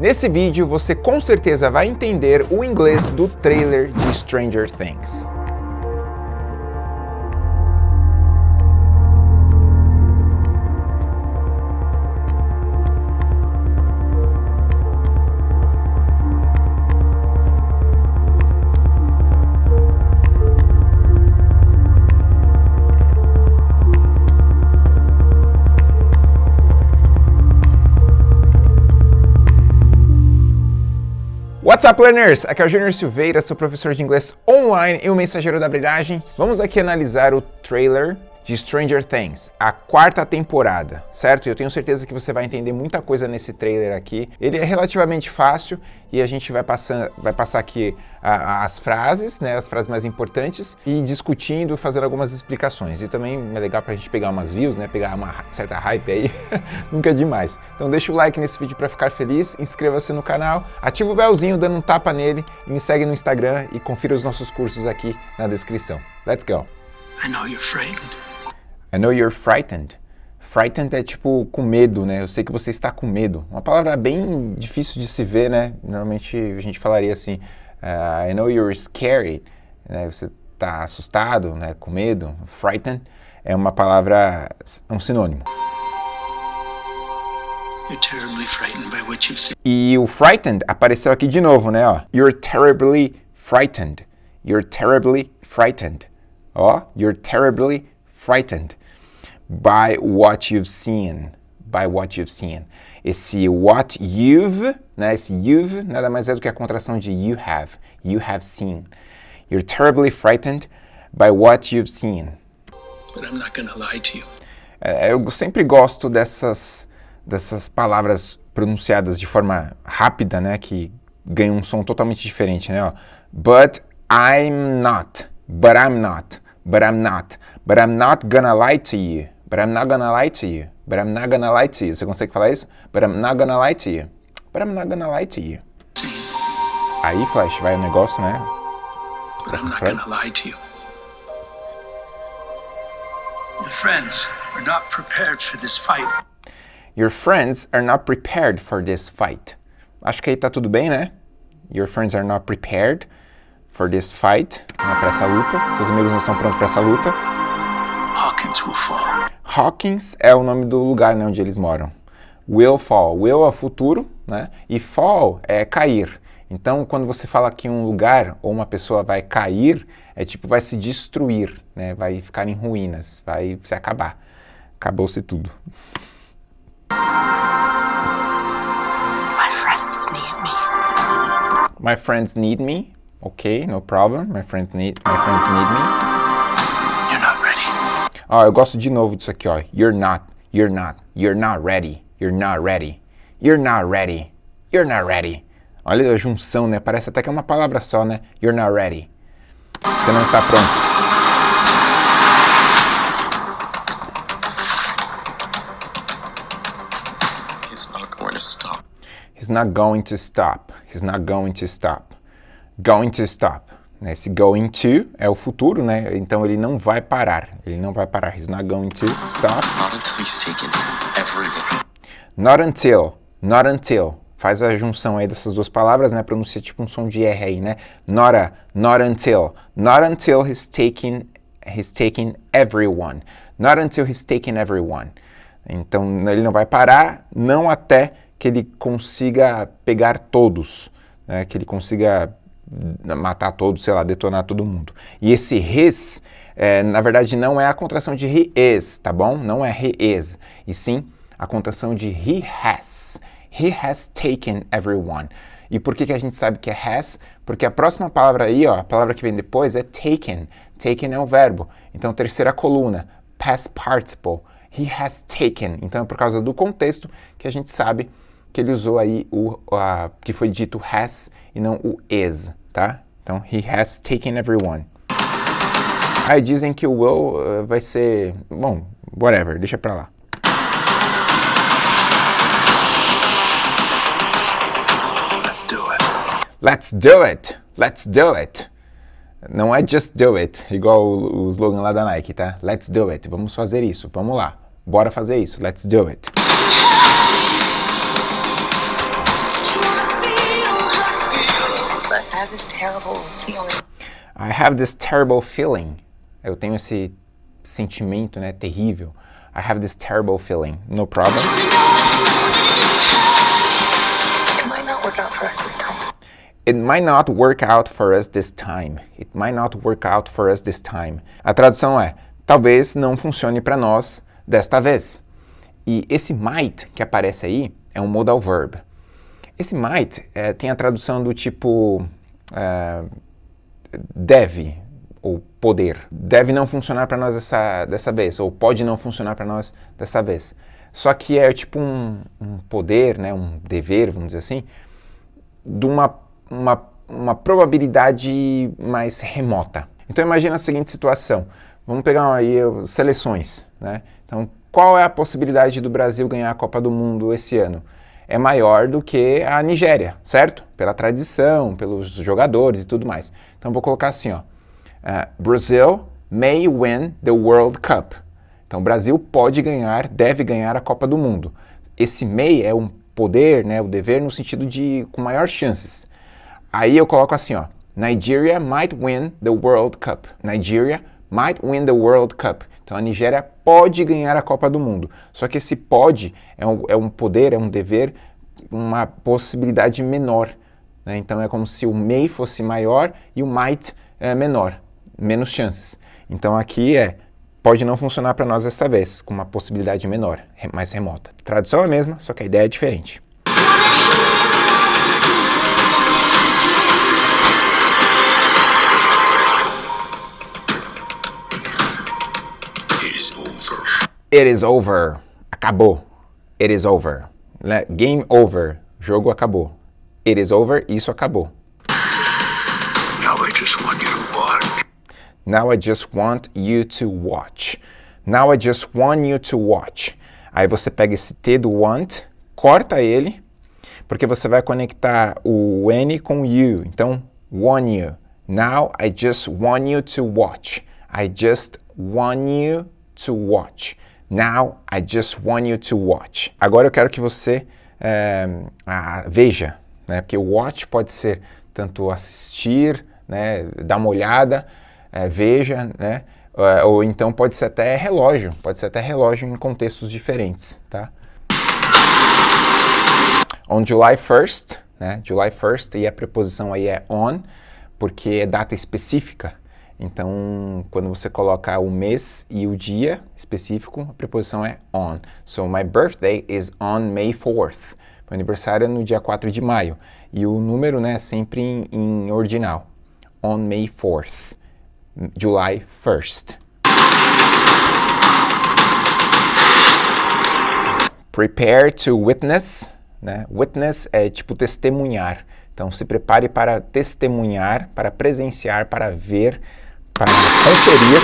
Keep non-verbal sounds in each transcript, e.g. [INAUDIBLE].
Nesse vídeo você com certeza vai entender o inglês do trailer de Stranger Things. What's up, learners? Aqui é o Júnior Silveira, sou professor de inglês online e o mensageiro da brilhagem. Vamos aqui analisar o trailer de Stranger Things, a quarta temporada, certo? Eu tenho certeza que você vai entender muita coisa nesse trailer aqui. Ele é relativamente fácil e a gente vai, passando, vai passar aqui a, as frases, né, as frases mais importantes e discutindo, fazendo algumas explicações. E também é legal pra gente pegar umas views, né, pegar uma certa hype aí, [LAUGHS] nunca é demais. Então deixa o like nesse vídeo para ficar feliz, inscreva-se no canal, ativa o belzinho dando um tapa nele e me segue no Instagram e confira os nossos cursos aqui na descrição. Let's go! I know you're frightened. I know you're frightened. Frightened é tipo com medo, né? Eu sei que você está com medo. Uma palavra bem difícil de se ver, né? Normalmente a gente falaria assim, uh, I know you're scared. Né? Você está assustado, né? Com medo. Frightened é uma palavra, um sinônimo. E o frightened apareceu aqui de novo, né? Ó, you're terribly frightened. You're terribly frightened. Ó, you're terribly frightened by what you've seen. By what you've seen. Esse what you've, né, esse you've nada mais é do que a contração de you have. You have seen. You're terribly frightened by what you've seen. But I'm not gonna lie to you. É, eu sempre gosto dessas, dessas palavras pronunciadas de forma rápida, né, que ganham um som totalmente diferente, né, ó. But I'm not. But I'm not. But I'm not. But I'm not gonna lie to you. But I'm not gonna lie to you. But I'm not gonna lie to you. Você consegue falar isso? But I'm not gonna lie to you. But I'm not gonna lie to you. Aí, Flash, vai o negócio, né? But I'm not gonna lie to you. Your friends are not prepared for this fight. Your friends are not prepared for this fight. Acho que aí tá tudo bem, né? Your friends are not prepared for this fight. Não é pra essa luta. Seus amigos não estão prontos para essa luta. Hawkins will fall. Hawkins é o nome do lugar né, onde eles moram. Will fall. Will é futuro, né? E fall é cair. Então, quando você fala que um lugar ou uma pessoa vai cair, é tipo vai se destruir, né? Vai ficar em ruínas, vai se acabar. Acabou-se tudo. My friends need me. My friends need me. Ok, no problem. My friends need, my friends need me. Ó, eu gosto de novo disso aqui, ó. You're not, you're not, you're not ready, you're not ready, you're not ready, you're not ready. Olha a junção, né? Parece até que é uma palavra só, né? You're not ready. Você não está pronto. He's not going to stop. He's not going to stop. He's not going to stop. Going to stop. Né? Esse going to é o futuro, né? Então ele não vai parar. Ele não vai parar. He's not going to stop. Not until he's taken everyone. Not until. Not until. Faz a junção aí dessas duas palavras, né? Pronuncia tipo um som de R aí, né? Not a, not until. Not until he's taken, he's taken everyone. Not until he's taken everyone. Então ele não vai parar, não até que ele consiga pegar todos, né? que ele consiga matar todos, sei lá, detonar todo mundo. E esse his, é, na verdade, não é a contração de he is, tá bom? Não é he is, e sim a contração de he has. He has taken everyone. E por que, que a gente sabe que é has? Porque a próxima palavra aí, ó, a palavra que vem depois é taken. Taken é o verbo. Então, terceira coluna, past participle. He has taken. Então, é por causa do contexto que a gente sabe que ele usou aí o que foi dito has e não o is tá? Então, he has taken everyone. Aí dizem que o will uh, vai ser... Bom, whatever, deixa pra lá. Let's do it. Let's do it. Let's do it. Não é just do it, igual o, o slogan lá da Nike, tá? Let's do it. Vamos fazer isso. Vamos lá. Bora fazer isso. Let's do it. Have this terrible feeling. I have this terrible feeling. Eu tenho esse sentimento, né, terrível. I have this terrible feeling. No problem. It might not work out for us this time. It might not work out for us this time. It might not work out for us this time. A tradução é, talvez não funcione para nós desta vez. E esse might que aparece aí é um modal verb. Esse might é, tem a tradução do tipo é, deve, ou poder. Deve não funcionar para nós dessa, dessa vez, ou pode não funcionar para nós dessa vez. Só que é tipo um, um, poder, né, um dever, vamos dizer assim, de uma, uma, uma probabilidade mais remota. Então imagina a seguinte situação. Vamos pegar aí seleções, né? Então, qual é a possibilidade do Brasil ganhar a Copa do Mundo esse ano? É maior do que a Nigéria, certo? Pela tradição, pelos jogadores e tudo mais. Então vou colocar assim, ó. Uh, Brazil may win the World Cup. Então, o Brasil pode ganhar, deve ganhar a Copa do Mundo. Esse may é um poder, né, o dever no sentido de com maior chances. Aí eu coloco assim, ó, Nigeria might win the World Cup. Nigeria might win the World Cup. Então a Nigéria pode ganhar a Copa do Mundo. Só que esse pode é um, é um poder, é um dever, uma possibilidade menor. Né? Então é como se o may fosse maior e o might é menor menos chances. Então aqui é, pode não funcionar para nós dessa vez, com uma possibilidade menor, mais remota. Tradução é a mesma, só que a ideia é diferente. It is over. Acabou. It is over. Game over. Jogo acabou. It is over. Isso acabou. Now I just want you to watch. Now I just want you to watch. Aí você pega esse T do want, corta ele, porque você vai conectar o N com you. Então, want you. Now I just want you to watch. I just want you to watch. Now I just want you to watch. Agora eu quero que você é, veja, né? Porque watch pode ser tanto assistir, né? Dar uma olhada, é, veja, né? É, ou então pode ser até relógio, pode ser até relógio em contextos diferentes, tá? On July 1st, né? July 1st e a preposição aí é on, porque é data específica. Então, quando você coloca o mês e o dia específico, a preposição é on. So, my birthday is on May 4th. Meu aniversário é no dia 4 de maio. E o número, né, é sempre em, em ordinal. On May 4th. July 1st. Prepare to witness, né? Witness é tipo testemunhar. Então se prepare para testemunhar, para presenciar, para ver, para conferir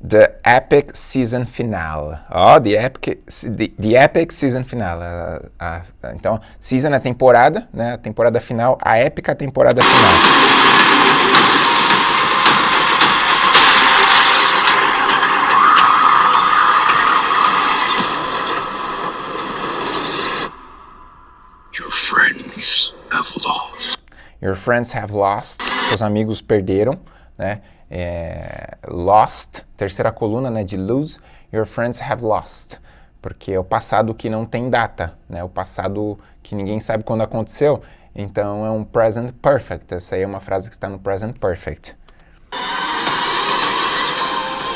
the epic season finale. Ó, oh, the epic, the, the epic season finale. Uh, uh, então, season é temporada, né? A temporada final, a épica temporada final. Your friends have lost. Seus amigos perderam, né? é, lost, terceira coluna né, de lose, your friends have lost, porque é o passado que não tem data, né, o passado que ninguém sabe quando aconteceu, então é um present perfect, essa aí é uma frase que está no present perfect.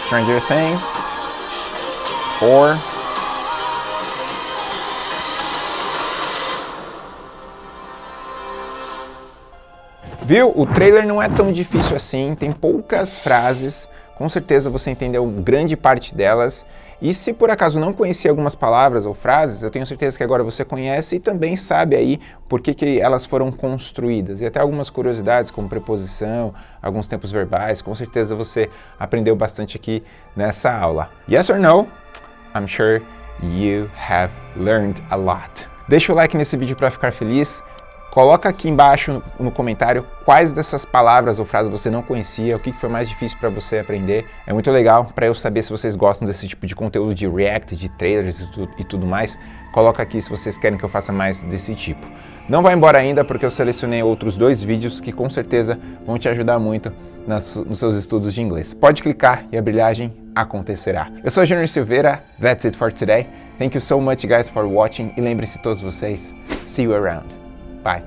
Stranger Things, or Viu? O trailer não é tão difícil assim, tem poucas frases, com certeza você entendeu grande parte delas. E se por acaso não conhecia algumas palavras ou frases, eu tenho certeza que agora você conhece e também sabe aí por que, que elas foram construídas. E até algumas curiosidades como preposição, alguns tempos verbais, com certeza você aprendeu bastante aqui nessa aula. Yes or no? I'm sure you have learned a lot. Deixa o like nesse vídeo para ficar feliz Coloca aqui embaixo no comentário quais dessas palavras ou frases você não conhecia, o que foi mais difícil para você aprender. É muito legal para eu saber se vocês gostam desse tipo de conteúdo de React, de trailers e tudo mais. Coloca aqui se vocês querem que eu faça mais desse tipo. Não vai embora ainda porque eu selecionei outros dois vídeos que com certeza vão te ajudar muito nos seus estudos de inglês. Pode clicar e a brilhagem acontecerá. Eu sou Junior Silveira, that's it for today. Thank you so much guys for watching e lembrem-se todos vocês, see you around. Bye.